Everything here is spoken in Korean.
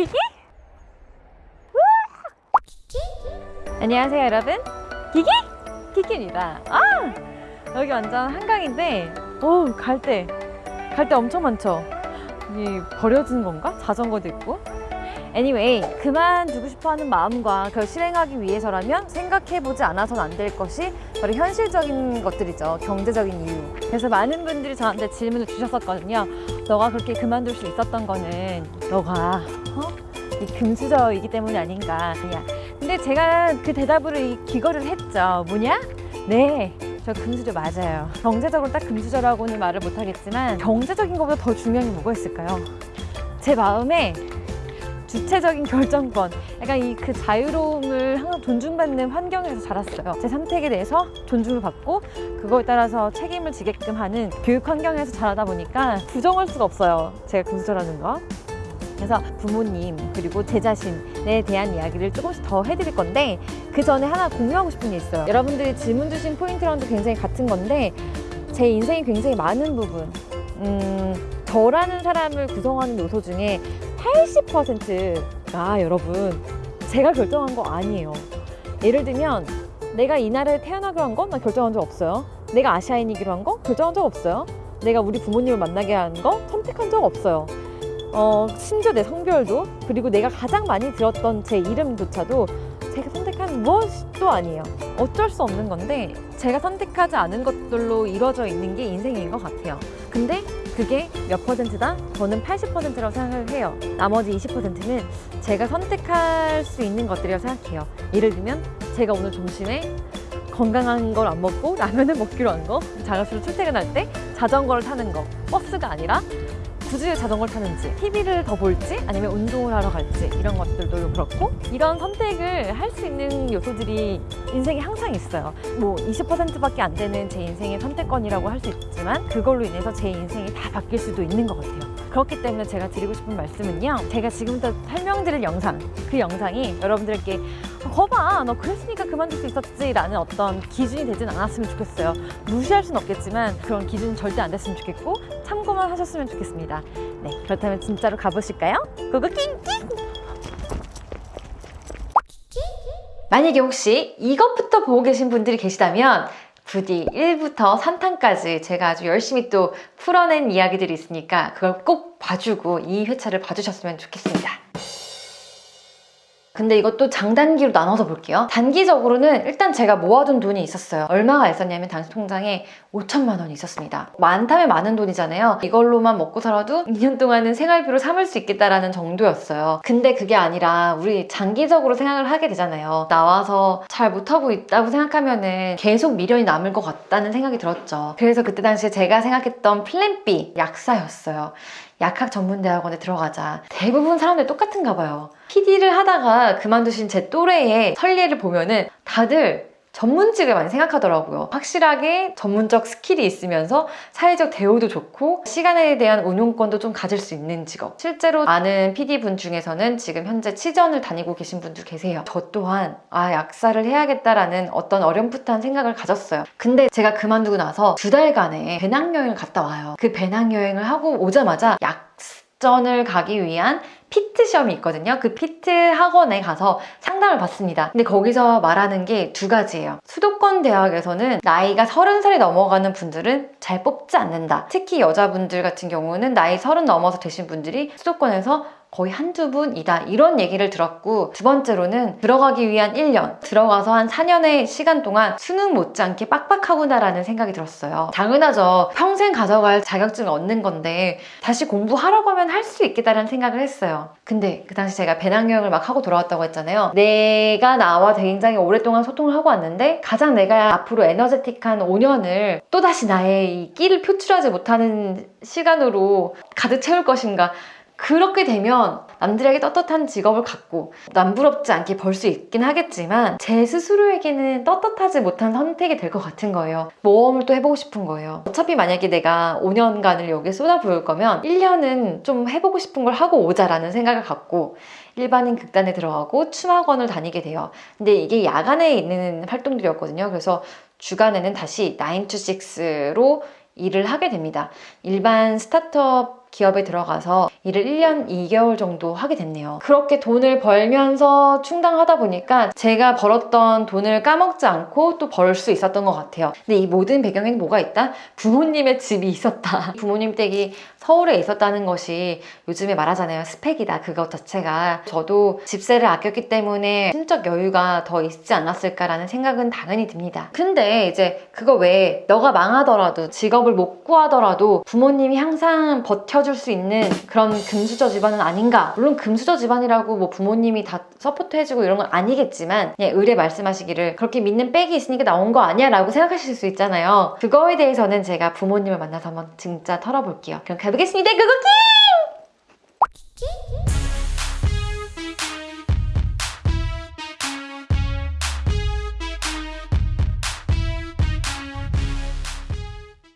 기기? 안녕하세요 여러분 기기? 기기입니다 아 여기 완전 한강인데 오 갈대 갈대 엄청 많죠 이 버려진 건가? 자전거도 있고 anyway 그만두고 싶어하는 마음과 그걸 실행하기 위해서라면 생각해보지 않아서는 안 될 것이 바로 현실적인 것들이죠 경제적인 이유 그래서 많은 분들이 저한테 질문을 주셨었거든요 너가 그렇게 그만둘 수 있었던 거는 너가 어? 이 금수저이기 때문이 아닌가 그냥 근데 제가 그 대답으로 이 기거를 했죠 뭐냐? 네, 저 금수저 맞아요. 경제적으로 딱 금수저라고는 말을 못하겠지만 경제적인 것보다 더 중요한 게 뭐가 있을까요? 제 마음에 주체적인 결정권, 약간 이 그 자유로움을 항상 존중받는 환경에서 자랐어요. 제 선택에 대해서 존중을 받고 그거에 따라서 책임을 지게끔 하는 교육 환경에서 자라다 보니까 부정할 수가 없어요. 제가 금수저라는 거. 그래서 부모님 그리고 제 자신에 대한 이야기를 조금씩 더 해드릴 건데 그 전에 하나 공유하고 싶은 게 있어요 여러분들이 질문 주신 포인트랑도 굉장히 같은 건데 제 인생이 굉장히 많은 부분 음, 저라는 사람을 구성하는 요소 중에 80%가 여러분 제가 결정한 거 아니에요. 예를 들면 내가 이 나라에 태어나기로 한 건 나 결정한 적 없어요. 내가 아시아인이기로 한 거 결정한 적 없어요. 내가 우리 부모님을 만나게 한 거 선택한 적 없어요. 어, 심지어 내 성별도 그리고 내가 가장 많이 들었던 제 이름조차도 무엇도 아니에요. 어쩔 수 없는 건데 제가 선택하지 않은 것들로 이루어져 있는 게 인생인 것 같아요. 근데 그게 몇 퍼센트다? 저는 80%라고 생각을 해요. 나머지 20%는 제가 선택할 수 있는 것들이라고 생각해요. 예를 들면 제가 오늘 점심에 건강한 걸 안 먹고 라면을 먹기로 한 거 자가수로 출퇴근할 때 자전거를 타는 거 버스가 아니라 굳이 자전거를 타는지 TV를 더 볼지 아니면 운동을 하러 갈지 이런 것들도 그렇고 이런 선택을 할 수 있는 요소들이 인생에 항상 있어요. 뭐 20%밖에 안 되는 제 인생의 선택권이라고 할 수 있지만 그걸로 인해서 제 인생이 다 바뀔 수도 있는 것 같아요. 그렇기 때문에 제가 드리고 싶은 말씀은요 제가 지금부터 설명드릴 영상 그 영상이 여러분들께 거봐 너 그랬으니까 그만둘 수 있었지 라는 어떤 기준이 되진 않았으면 좋겠어요 무시할 순 없겠지만 그런 기준이 절대 안 됐으면 좋겠고 참고만 하셨으면 좋겠습니다 네 그렇다면 진짜로 가보실까요? 고고 낑낑 만약에 혹시 이것부터 보고 계신 분들이 계시다면 부디 1부터 3탄까지 제가 아주 열심히 또 풀어낸 이야기들이 있으니까 그걸 꼭 봐주고 이 회차를 봐주셨으면 좋겠습니다. 근데 이것도 장단기로 나눠서 볼게요. 단기적으로는 일단 제가 모아둔 돈이 있었어요. 얼마가 있었냐면 당시 통장에 5천만 원이 있었습니다. 많다면 많은 돈이잖아요. 이걸로만 먹고 살아도 2년 동안은 생활비로 삼을 수 있겠다라는 정도였어요. 근데 그게 아니라 우리 장기적으로 생각을 하게 되잖아요. 나와서 잘 못하고 있다고 생각하면 은 계속 미련이 남을 것 같다는 생각이 들었죠. 그래서 그때 당시에 제가 생각했던 플랜 B 약사였어요. 약학 전문대학원에 들어가자. 대부분 사람들 똑같은가 봐요. PD를 하다가 그만두신 제 또래의 선례를 보면은 다들 전문직을 많이 생각하더라고요. 확실하게 전문적 스킬이 있으면서 사회적 대우도 좋고 시간에 대한 운용권도 좀 가질 수 있는 직업. 실제로 아는 PD분 중에서는 지금 현재 치전을 다니고 계신 분들 계세요. 저 또한 아 약사를 해야겠다라는 어떤 어렴풋한 생각을 가졌어요. 근데 제가 그만두고 나서 두 달간의 배낭여행을 갔다 와요. 그 배낭여행을 하고 오자마자 약 전을 가기 위한 피트 시험이 있거든요. 그 피트 학원에 가서 상담을 받습니다. 근데 거기서 말하는 게 두 가지예요. 수도권 대학에서는 나이가 30살이 넘어가는 분들은 잘 뽑지 않는다. 특히 여자분들 같은 경우는 나이 30 넘어서 되신 분들이 수도권에서 거의 한두 분이다. 이런 얘기를 들었고 두 번째로는 들어가기 위한 1년 들어가서 한 4년의 시간 동안 수능 못지않게 빡빡하구나라는 생각이 들었어요. 당연하죠. 평생 가져갈 자격증을 얻는 건데 다시 공부하라고 하면 할 수 있겠다는 생각을 했어요. 근데 그 당시 제가 배낭여행을 막 하고 돌아왔다고 했잖아요. 내가 나와 굉장히 오랫동안 소통을 하고 왔는데 가장 내가 앞으로 에너제틱한 5년을 또다시 나의 이 끼를 표출하지 못하는 시간으로 가득 채울 것인가 그렇게 되면 남들에게 떳떳한 직업을 갖고 남부럽지 않게 벌 수 있긴 하겠지만 제 스스로에게는 떳떳하지 못한 선택이 될 것 같은 거예요. 모험을 또 해보고 싶은 거예요. 어차피 만약에 내가 5년간을 여기에 쏟아부을 거면 1년은 좀 해보고 싶은 걸 하고 오자라는 생각을 갖고 일반인 극단에 들어가고 춤학원을 다니게 돼요. 근데 이게 야간에 있는 활동들이었거든요. 그래서 주간에는 다시 9 to 6로 일을 하게 됩니다. 일반 스타트업 기업에 들어가서 일을 1년 2개월 정도 하게 됐네요. 그렇게 돈을 벌면서 충당하다 보니까 제가 벌었던 돈을 까먹지 않고 또 벌 수 있었던 것 같아요. 근데 이 모든 배경에 뭐가 있다? 부모님의 집이 있었다. 부모님 댁이 서울에 있었다는 것이 요즘에 말하잖아요. 스펙이다. 그것 자체가. 저도 집세를 아꼈기 때문에 심적 여유가 더 있지 않았을까라는 생각은 당연히 듭니다. 근데 이제 그거 외에 너가 망하더라도 직업을 못 구하더라도 부모님이 항상 버텨 줄 수 있는 그런 금수저 집안은 아닌가. 물론 금수저 집안이라고 뭐 부모님이 다 서포트해주고 이런 건 아니겠지만 그냥 의뢰 말씀하시기를 그렇게 믿는 백이 있으니까 나온 거 아니야 라고 생각하실 수 있잖아요. 그거에 대해서는 제가 부모님을 만나서 한번 진짜 털어볼게요. 그럼 가보겠습니다. 구구킹!